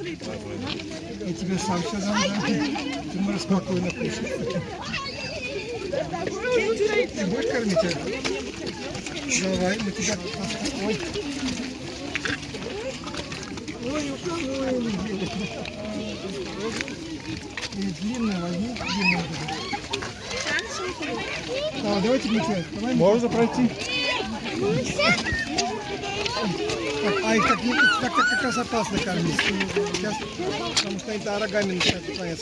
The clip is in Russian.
Я тебе сам все дам, да? Ты можешь спокойно кушать. Ты будешь кормить? а? Давай, мы тебя... Ой. Ой, ой, И длинную возьми, длинную. Да, давайте, Митя, давай. Можно пройти? Так, а их так, так, так как раз опасно кормить. Сейчас, потому что они то рогами начинают.